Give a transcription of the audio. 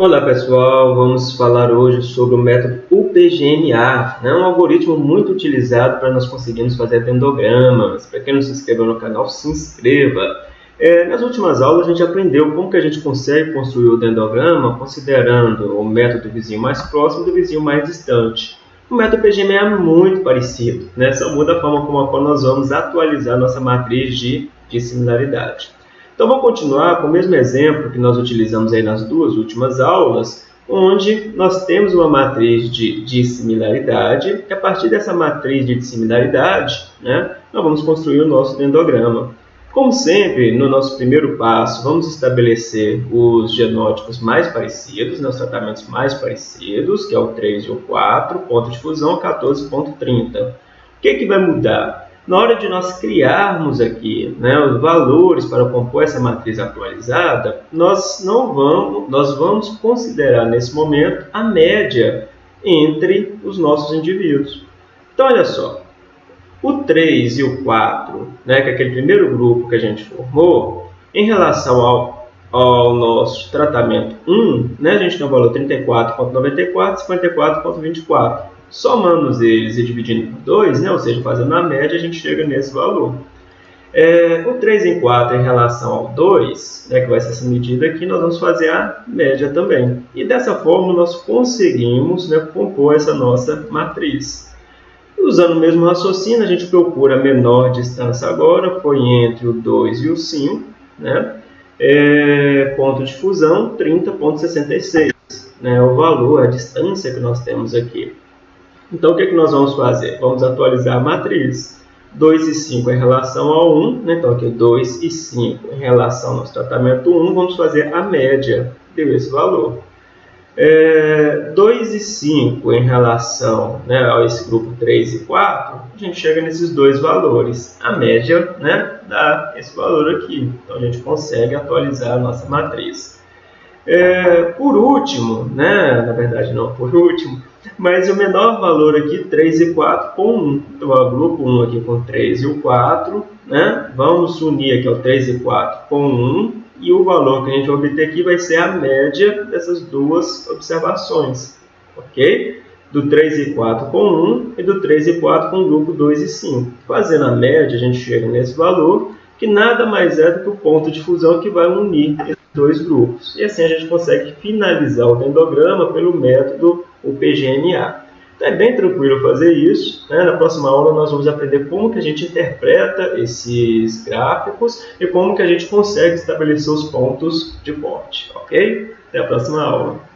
Olá pessoal, vamos falar hoje sobre o método UPGMA, né? um algoritmo muito utilizado para nós conseguirmos fazer dendogramas. Para quem não se inscreveu no canal, se inscreva. É, nas últimas aulas a gente aprendeu como que a gente consegue construir o dendograma considerando o método do vizinho mais próximo do vizinho mais distante. O método UPGMA é muito parecido, né? só muda a forma como a qual nós vamos atualizar nossa matriz de, de similaridade. Então vamos continuar com o mesmo exemplo que nós utilizamos aí nas duas últimas aulas, onde nós temos uma matriz de dissimilaridade, e a partir dessa matriz de dissimilaridade, né, nós vamos construir o nosso dendograma. Como sempre, no nosso primeiro passo, vamos estabelecer os genótipos mais parecidos, né, os tratamentos mais parecidos, que é o 3 e o 4, ponto de fusão 14.30. O que, que vai mudar? Na hora de nós criarmos aqui né, os valores para compor essa matriz atualizada, nós não vamos, nós vamos considerar nesse momento a média entre os nossos indivíduos. Então, olha só, o 3 e o 4, né, que é aquele primeiro grupo que a gente formou, em relação ao, ao nosso tratamento 1, né, a gente tem o valor 34,94 54,24 somando eles e dividindo por 2, né, ou seja, fazendo a média, a gente chega nesse valor. É, o 3 em 4 em relação ao 2, né, que vai ser essa medida aqui, nós vamos fazer a média também. E dessa forma nós conseguimos né, compor essa nossa matriz. Usando o mesmo raciocínio, a gente procura a menor distância agora, foi entre o 2 e o 5, né? É, ponto de fusão 30.66, né, o valor, a distância que nós temos aqui. Então, o que, é que nós vamos fazer? Vamos atualizar a matriz. 2 e 5 em relação ao 1, né? então aqui 2 e 5 em relação ao nosso tratamento 1, vamos fazer a média, deu esse valor. É, 2 e 5 em relação né, a esse grupo 3 e 4, a gente chega nesses dois valores. A média né, dá esse valor aqui, então a gente consegue atualizar a nossa matriz. É, por último, né, na verdade não por último, mas o menor valor aqui, 3 e 4 com 1. Então, o grupo 1 aqui com 3 e o 4, né? Vamos unir aqui o 3 e 4 com 1, e o valor que a gente vai obter aqui vai ser a média dessas duas observações, ok? Do 3 e 4 com 1 e do 3 e 4 com o grupo 2 e 5. Fazendo a média, a gente chega nesse valor, que nada mais é do que o ponto de fusão que vai unir esses dois grupos. E assim a gente consegue finalizar o dendograma pelo método o PGMA. Então é bem tranquilo fazer isso. Né? Na próxima aula nós vamos aprender como que a gente interpreta esses gráficos e como que a gente consegue estabelecer os pontos de corte. Ok? Até a próxima aula.